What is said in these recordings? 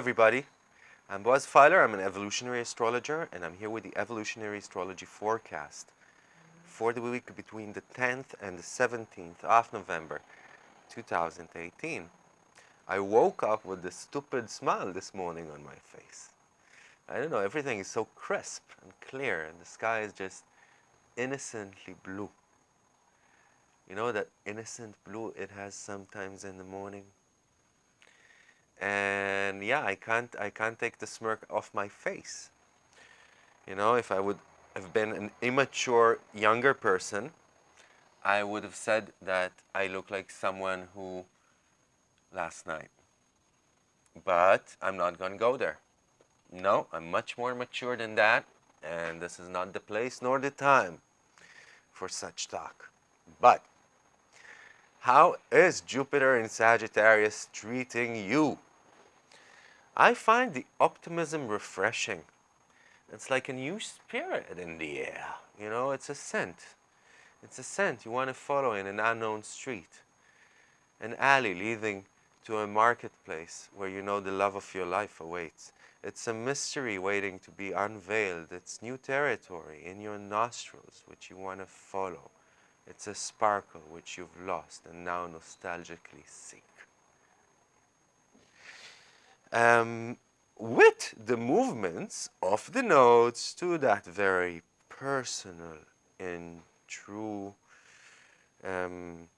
Everybody. I'm Boaz Feiler. I'm an evolutionary astrologer, and I'm here with the evolutionary astrology forecast for the week between the 10th and the 17th of November 2018. I woke up with a stupid smile this morning on my face. I don't know, everything is so crisp and clear, and the sky is just innocently blue. You know that innocent blue it has sometimes in the morning? And yeah, I can't I can't take the smirk off my face. You know, if I would have been an immature younger person, I would have said that I look like someone who last night. But I'm not going to go there. No, I'm much more mature than that, and this is not the place nor the time for such talk. But how is Jupiter in Sagittarius treating you? I find the optimism refreshing. It's like a new spirit in the air. You know, it's a scent. It's a scent you want to follow in an unknown street, an alley leading to a marketplace where you know the love of your life awaits. It's a mystery waiting to be unveiled. It's new territory in your nostrils which you want to follow. It's a sparkle which you've lost and now nostalgically seek. Um, with the movements of the nodes to that very personal and true um,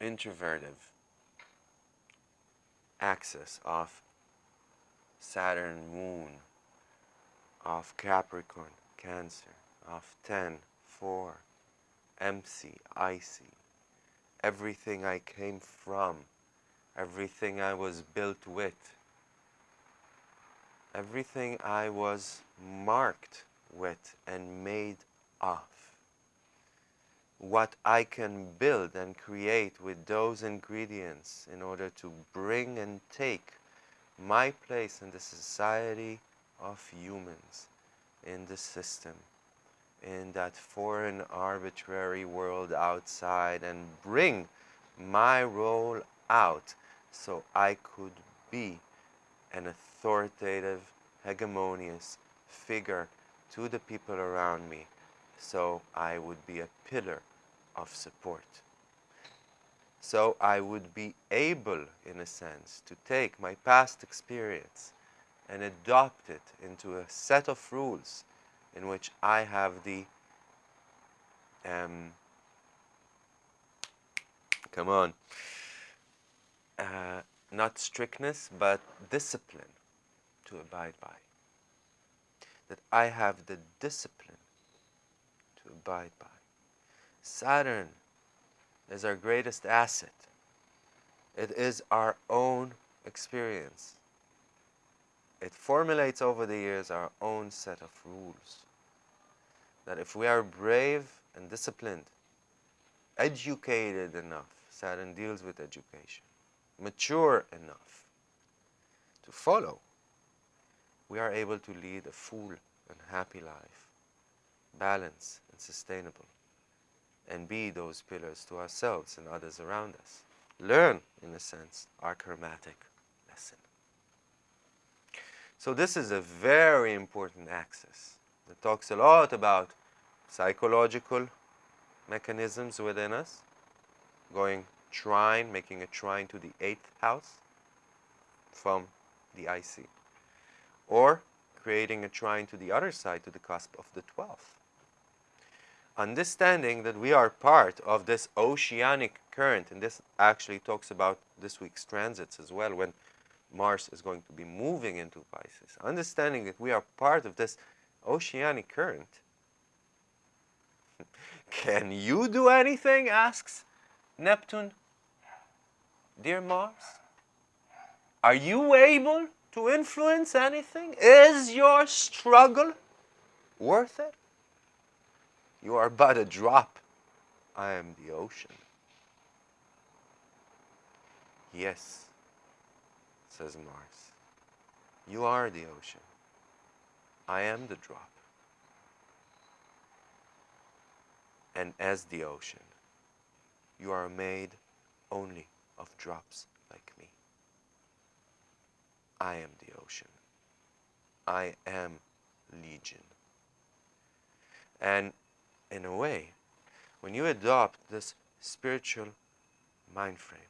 introvertive axis of Saturn, Moon, of Capricorn, Cancer, of 10, 4, MC, IC, everything I came from, everything I was built with, everything I was marked with and made of. What I can build and create with those ingredients in order to bring and take my place in the society of humans, in the system, in that foreign arbitrary world outside and bring my role out so I could be an authoritative, hegemonious figure to the people around me so I would be a pillar of support. So I would be able, in a sense, to take my past experience and adopt it into a set of rules in which I have the, um, come on, uh, not strictness, but discipline to abide by. That I have the discipline to abide by. Saturn is our greatest asset. It is our own experience. It formulates over the years our own set of rules. That if we are brave and disciplined, educated enough, Saturn deals with education, mature enough to follow, we are able to lead a full and happy life, balanced and sustainable and be those pillars to ourselves and others around us. Learn, in a sense, our karmatic lesson. So this is a very important axis that talks a lot about psychological mechanisms within us, going trine, making a trine to the eighth house from the IC, or creating a trine to the other side, to the cusp of the 12th understanding that we are part of this oceanic current, and this actually talks about this week's transits as well, when Mars is going to be moving into Pisces. Understanding that we are part of this oceanic current. Can you do anything? asks Neptune. Dear Mars, are you able to influence anything? Is your struggle worth it? You are but a drop. I am the ocean. Yes, says Mars. You are the ocean. I am the drop. And as the ocean, you are made only of drops like me. I am the ocean. I am legion. And in a way, when you adopt this spiritual mind frame,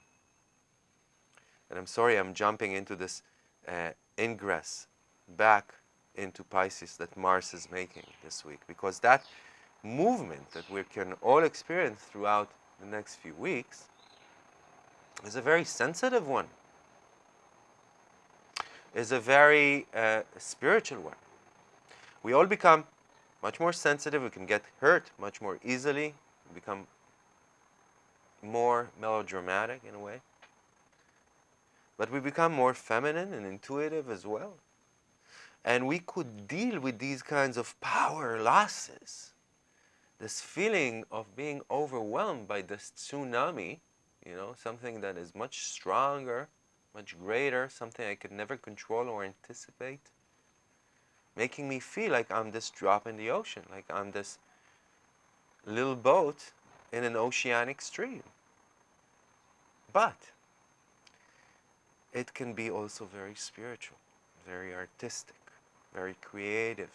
and I'm sorry I'm jumping into this uh, ingress back into Pisces that Mars is making this week, because that movement that we can all experience throughout the next few weeks is a very sensitive one, is a very uh, spiritual one. We all become much more sensitive, we can get hurt much more easily, become more melodramatic in a way. But we become more feminine and intuitive as well. And we could deal with these kinds of power losses. This feeling of being overwhelmed by this tsunami, you know, something that is much stronger, much greater, something I could never control or anticipate, making me feel like I'm this drop in the ocean, like I'm this little boat in an oceanic stream. But it can be also very spiritual, very artistic, very creative.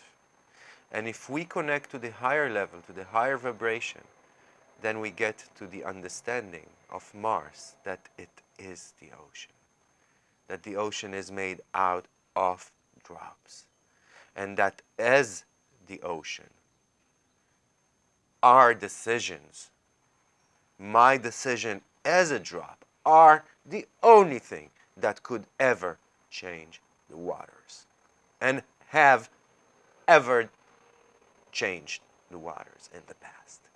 And if we connect to the higher level, to the higher vibration, then we get to the understanding of Mars that it is the ocean. That the ocean is made out of drops. And that as the ocean, our decisions, my decision as a drop, are the only thing that could ever change the waters and have ever changed the waters in the past.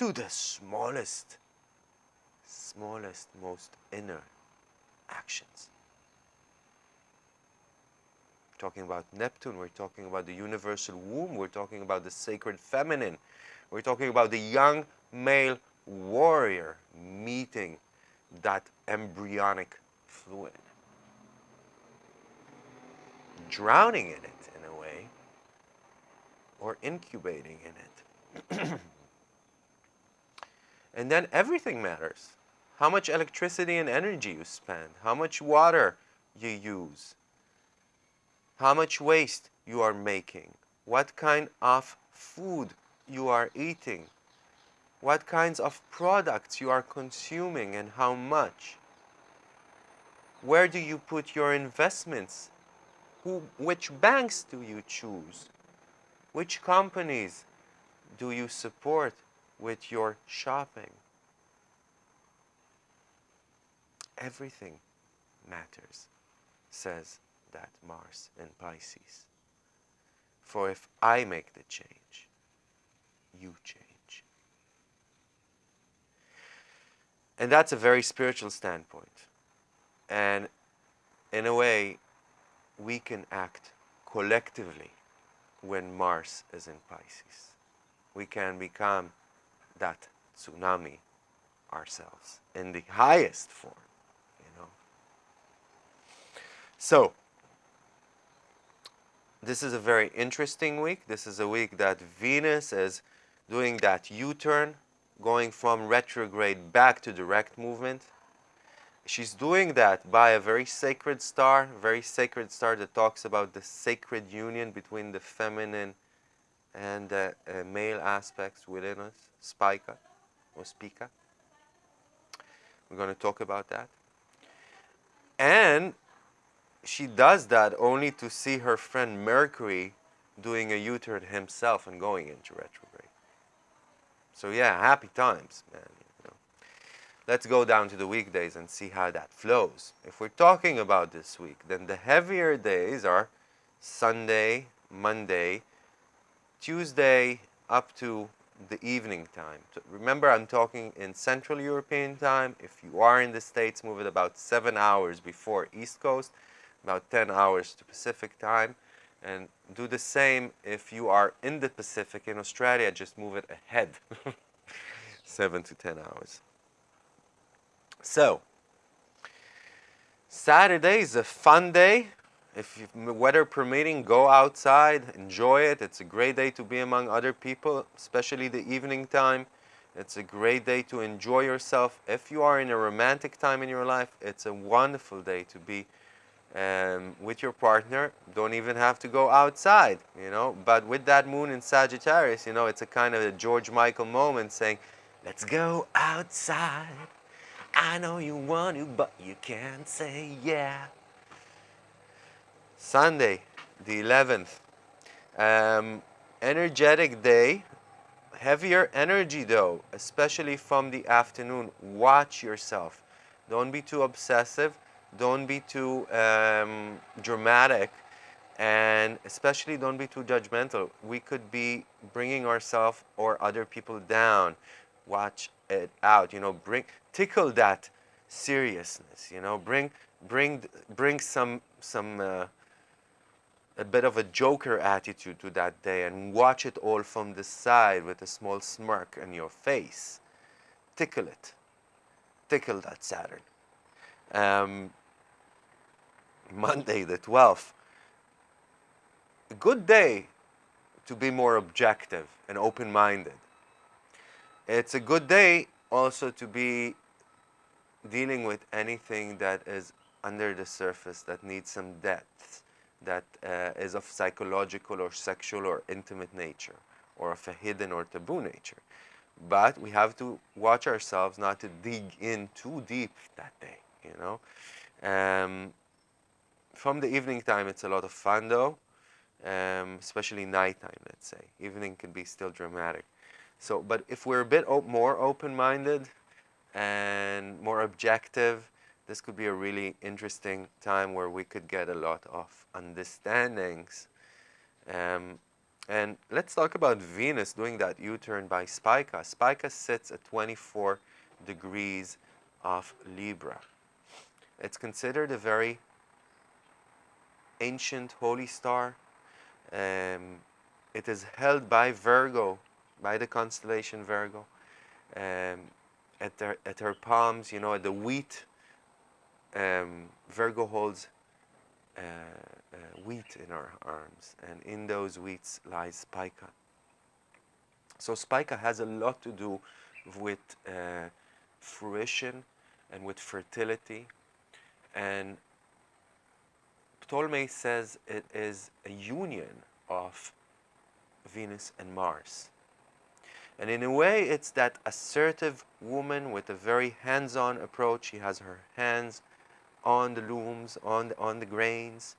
To the smallest, smallest, most inner actions. talking about Neptune, we're talking about the universal womb, we're talking about the sacred feminine, we're talking about the young male warrior meeting that embryonic fluid. Drowning in it, in a way, or incubating in it. and then everything matters. How much electricity and energy you spend, how much water you use, how much waste you are making, what kind of food you are eating, what kinds of products you are consuming and how much. Where do you put your investments? Who, which banks do you choose? Which companies do you support with your shopping? Everything matters, says that Mars in Pisces. For if I make the change, you change. And that's a very spiritual standpoint. And in a way, we can act collectively when Mars is in Pisces. We can become that tsunami ourselves in the highest form, you know. So, this is a very interesting week. This is a week that Venus is doing that U-turn going from retrograde back to direct movement. She's doing that by a very sacred star, very sacred star that talks about the sacred union between the feminine and the uh, male aspects within us, Spica or Spica. We're going to talk about that. And she does that only to see her friend Mercury doing a U-turn himself and going into retrograde. So yeah, happy times, man. Let's go down to the weekdays and see how that flows. If we're talking about this week, then the heavier days are Sunday, Monday, Tuesday up to the evening time. Remember, I'm talking in Central European time. If you are in the States, move it about seven hours before East Coast, about 10 hours to Pacific time. And do the same if you are in the Pacific in Australia, just move it ahead, 7 to 10 hours. So, Saturday is a fun day. If weather permitting, go outside, enjoy it. It's a great day to be among other people, especially the evening time. It's a great day to enjoy yourself. If you are in a romantic time in your life, it's a wonderful day to be um, with your partner. Don't even have to go outside, you know. But with that moon in Sagittarius, you know, it's a kind of a George Michael moment saying, let's go outside. I know you want to, but you can't say yeah. Sunday, the 11th. Um, energetic day. Heavier energy though, especially from the afternoon. Watch yourself. Don't be too obsessive. Don't be too um, dramatic. And especially don't be too judgmental. We could be bringing ourselves or other people down. Watch it out. You know, bring tickle that seriousness. You know, bring bring bring some some uh, a bit of a joker attitude to that day and watch it all from the side with a small smirk on your face. Tickle it. Tickle that Saturn. Um, Monday the 12th. A good day to be more objective and open-minded. It's a good day also to be dealing with anything that is under the surface that needs some depth that uh, is of psychological or sexual or intimate nature or of a hidden or taboo nature. But we have to watch ourselves not to dig in too deep that day, you know. Um, from the evening time, it's a lot of fun though, um, especially nighttime, let's say. Evening can be still dramatic. So, but if we're a bit op more open-minded and more objective, this could be a really interesting time where we could get a lot of understandings. Um, and let's talk about Venus doing that U-turn by Spica. Spica sits at 24 degrees of Libra. It's considered a very ancient holy star. Um, it is held by Virgo, by the constellation Virgo. Um, at, their, at her palms, you know, at the wheat um, Virgo holds uh, uh, wheat in our arms, and in those wheats lies Spica. So Spica has a lot to do with uh, fruition and with fertility. And Ptolemy says it is a union of Venus and Mars. And in a way, it's that assertive woman with a very hands-on approach. She has her hands on the looms, on the, on the grains.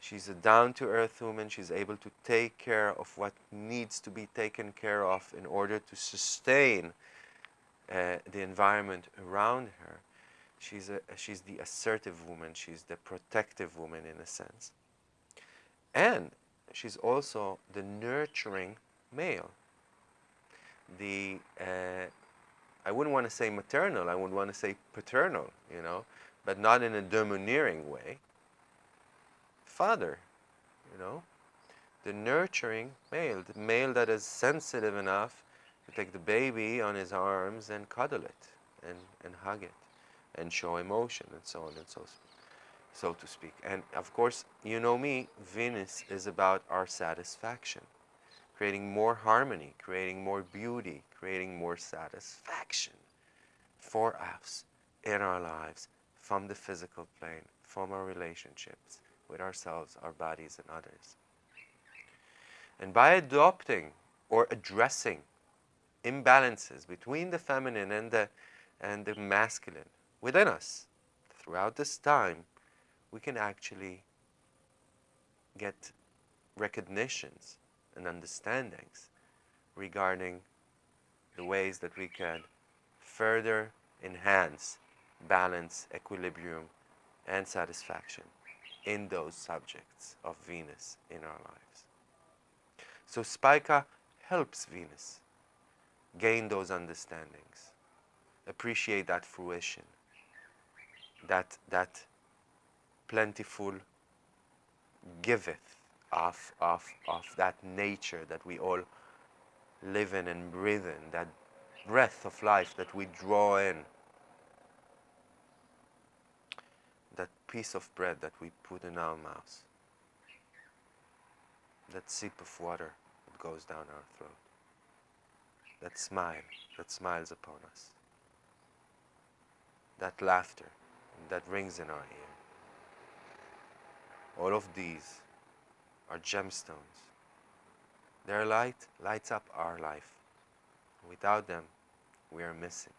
She's a down-to-earth woman. She's able to take care of what needs to be taken care of in order to sustain uh, the environment around her. She's, a, she's the assertive woman. She's the protective woman in a sense. And she's also the nurturing male. The, uh, I wouldn't want to say maternal, I wouldn't want to say paternal, you know but not in a domineering way. Father, you know, the nurturing male, the male that is sensitive enough to take the baby on his arms and cuddle it and, and hug it and show emotion and so on and so forth so to speak. And of course, you know me, Venus is about our satisfaction, creating more harmony, creating more beauty, creating more satisfaction for us in our lives from the physical plane, from our relationships with ourselves, our bodies, and others. And by adopting or addressing imbalances between the feminine and the, and the masculine within us throughout this time, we can actually get recognitions and understandings regarding the ways that we can further enhance balance, equilibrium, and satisfaction in those subjects of Venus in our lives. So Spica helps Venus gain those understandings, appreciate that fruition, that, that plentiful giveth of, of, of that nature that we all live in and breathe in, that breath of life that we draw in that piece of bread that we put in our mouths, that sip of water that goes down our throat, that smile that smiles upon us, that laughter that rings in our ear. All of these are gemstones. Their light lights up our life. Without them, we are missing.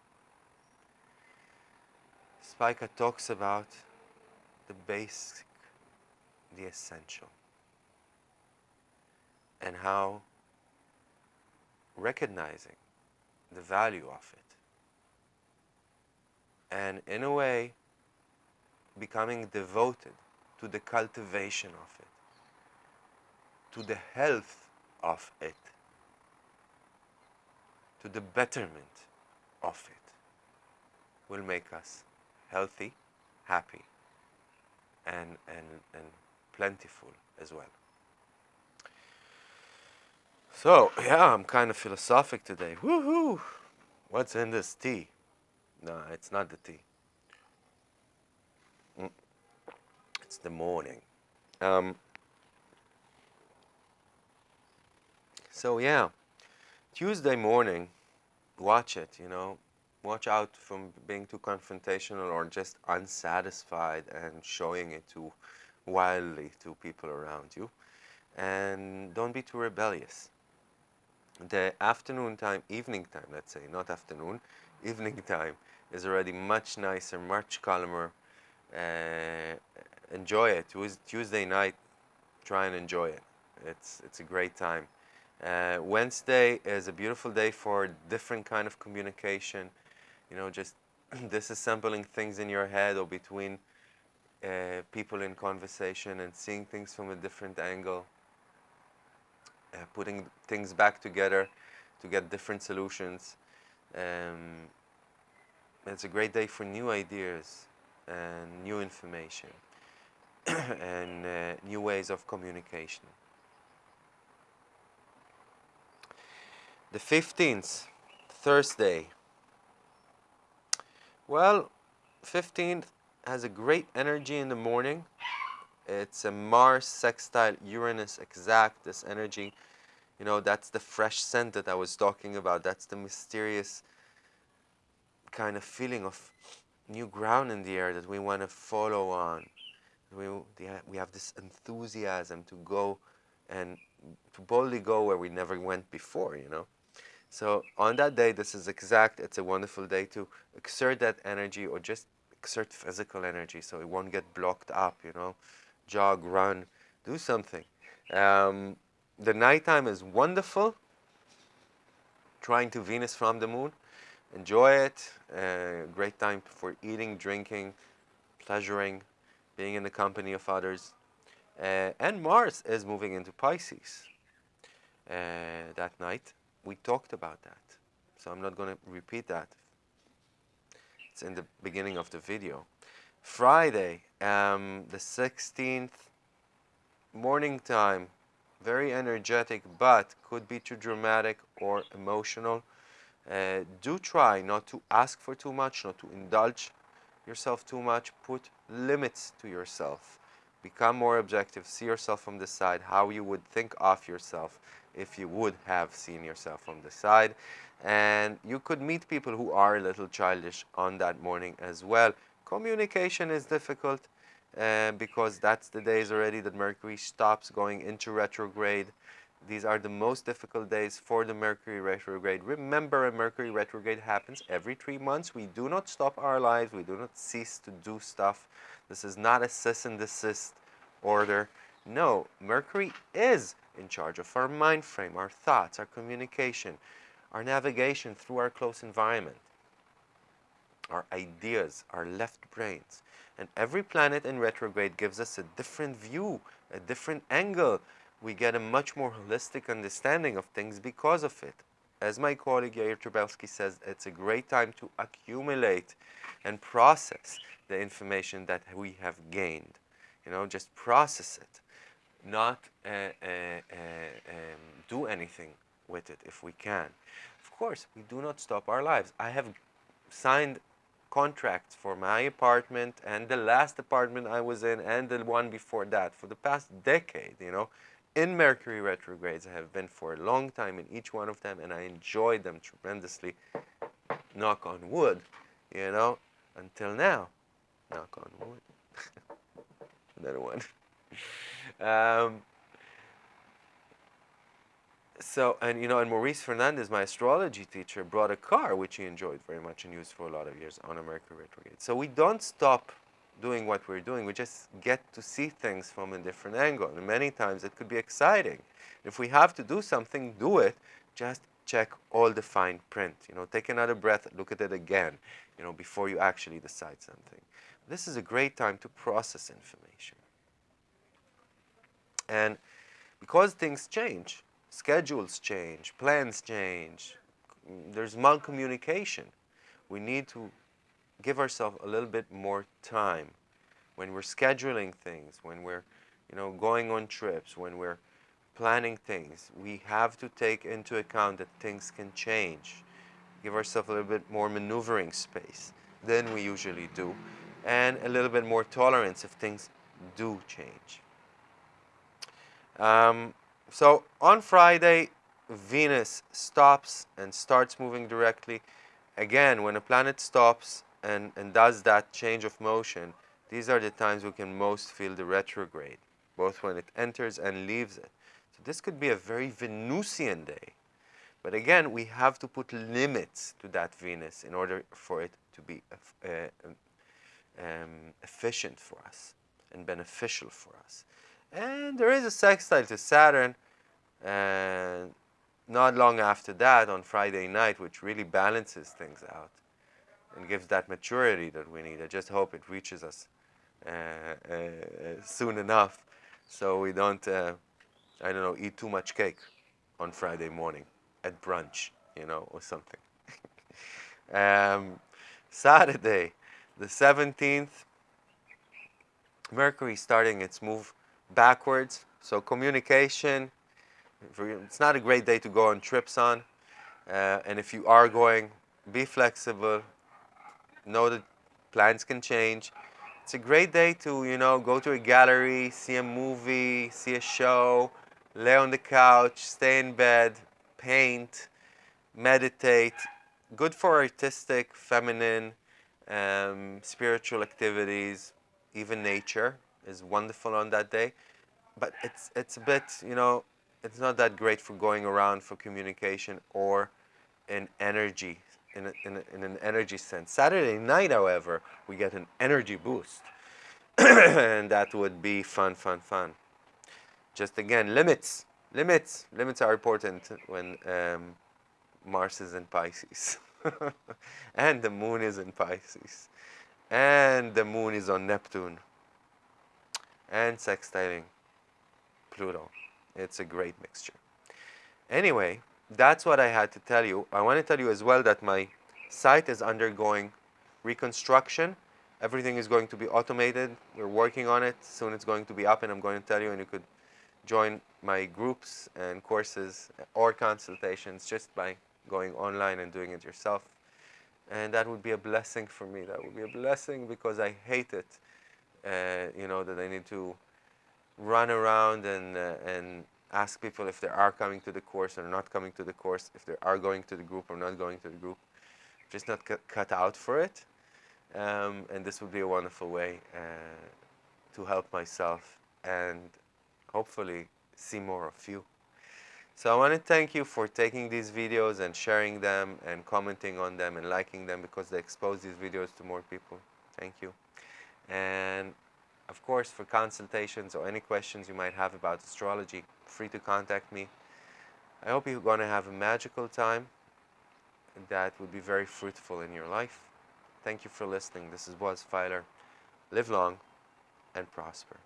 Spica talks about the basic, the essential, and how recognizing the value of it and in a way becoming devoted to the cultivation of it, to the health of it, to the betterment of it, will make us healthy, happy, and, and, and plentiful as well. So, yeah, I'm kind of philosophic today. Woohoo! What's in this tea? No, it's not the tea. Mm. It's the morning. Um, so, yeah, Tuesday morning, watch it, you know. Watch out from being too confrontational or just unsatisfied and showing it too wildly to people around you. And don't be too rebellious the afternoon time, evening time, let's say, not afternoon, evening time is already much nicer, much calmer. Uh, enjoy it. Tuesday night, try and enjoy it. It's, it's a great time. Uh, Wednesday is a beautiful day for different kind of communication. You know, just disassembling things in your head or between uh, people in conversation and seeing things from a different angle. Uh, putting things back together to get different solutions. Um, it's a great day for new ideas and new information and uh, new ways of communication. The 15th, Thursday. Well, 15th has a great energy in the morning it's a Mars sextile Uranus exact, this energy. You know, that's the fresh scent that I was talking about. That's the mysterious kind of feeling of new ground in the air that we want to follow on. We, we have this enthusiasm to go and to boldly go where we never went before, you know. So on that day, this is exact. It's a wonderful day to exert that energy or just exert physical energy so it won't get blocked up, you know jog, run, do something. Um, the nighttime is wonderful. Trine to Venus from the moon. Enjoy it. Uh, great time for eating, drinking, pleasuring, being in the company of others. Uh, and Mars is moving into Pisces uh, that night. We talked about that. So I'm not going to repeat that. It's in the beginning of the video. Friday, um, the 16th, morning time, very energetic, but could be too dramatic or emotional. Uh, do try not to ask for too much, not to indulge yourself too much. Put limits to yourself. Become more objective. See yourself from the side, how you would think of yourself if you would have seen yourself from the side. And you could meet people who are a little childish on that morning as well. Communication is difficult uh, because that's the days already that Mercury stops going into retrograde. These are the most difficult days for the Mercury retrograde. Remember, a Mercury retrograde happens every three months. We do not stop our lives. We do not cease to do stuff. This is not a cease and desist order. No, Mercury is in charge of our mind frame, our thoughts, our communication, our navigation through our close environment our ideas, our left brains. And every planet in retrograde gives us a different view, a different angle. We get a much more holistic understanding of things because of it. As my colleague Yair Trubelsky says, it's a great time to accumulate and process the information that we have gained. You know, just process it, not uh, uh, uh, um, do anything with it if we can. Of course, we do not stop our lives. I have signed contracts for my apartment and the last apartment I was in and the one before that for the past decade, you know, in Mercury retrogrades. I have been for a long time in each one of them, and I enjoyed them tremendously. Knock on wood, you know, until now. Knock on wood. Another one. Um, so, and you know, and Maurice Fernandez, my astrology teacher, brought a car which he enjoyed very much and used for a lot of years on a Mercury retrograde. So we don't stop doing what we're doing. We just get to see things from a different angle. And many times it could be exciting. If we have to do something, do it. Just check all the fine print. You know, take another breath, look at it again, you know, before you actually decide something. This is a great time to process information. And because things change, schedules change, plans change, there's malcommunication. We need to give ourselves a little bit more time when we're scheduling things, when we're you know, going on trips, when we're planning things. We have to take into account that things can change. Give ourselves a little bit more maneuvering space than we usually do, and a little bit more tolerance if things do change. Um, so on Friday, Venus stops and starts moving directly. Again, when a planet stops and, and does that change of motion, these are the times we can most feel the retrograde, both when it enters and leaves it. So this could be a very Venusian day. But again, we have to put limits to that Venus in order for it to be uh, um, efficient for us and beneficial for us. And there is a sextile to Saturn, and not long after that, on Friday night, which really balances things out and gives that maturity that we need. I just hope it reaches us uh, uh, soon enough so we don't, uh, I don't know, eat too much cake on Friday morning at brunch, you know, or something. um, Saturday, the 17th, Mercury starting its move backwards. So communication, it's not a great day to go on trips on. Uh, and if you are going, be flexible. Know that plans can change. It's a great day to, you know, go to a gallery, see a movie, see a show, lay on the couch, stay in bed, paint, meditate. Good for artistic, feminine, um, spiritual activities, even nature is wonderful on that day. But it's, it's a bit, you know, it's not that great for going around for communication or in energy, in, a, in, a, in an energy sense. Saturday night, however, we get an energy boost. and that would be fun, fun, fun. Just again, limits. Limits. Limits are important when um, Mars is in Pisces. and the moon is in Pisces. And the moon is on Neptune and sextiling Pluto. It's a great mixture. Anyway, that's what I had to tell you. I want to tell you as well that my site is undergoing reconstruction. Everything is going to be automated. We're working on it. Soon it's going to be up and I'm going to tell you and you could join my groups and courses or consultations just by going online and doing it yourself. And that would be a blessing for me. That would be a blessing because I hate it you know, that I need to run around and, uh, and ask people if they are coming to the course or not coming to the course, if they are going to the group or not going to the group. Just not cut out for it. Um, and this would be a wonderful way uh, to help myself and hopefully see more of you. So I want to thank you for taking these videos and sharing them and commenting on them and liking them because they expose these videos to more people. Thank you. And of course, for consultations or any questions you might have about astrology, free to contact me. I hope you're going to have a magical time that will be very fruitful in your life. Thank you for listening. This is Boaz Feiler. Live long and prosper.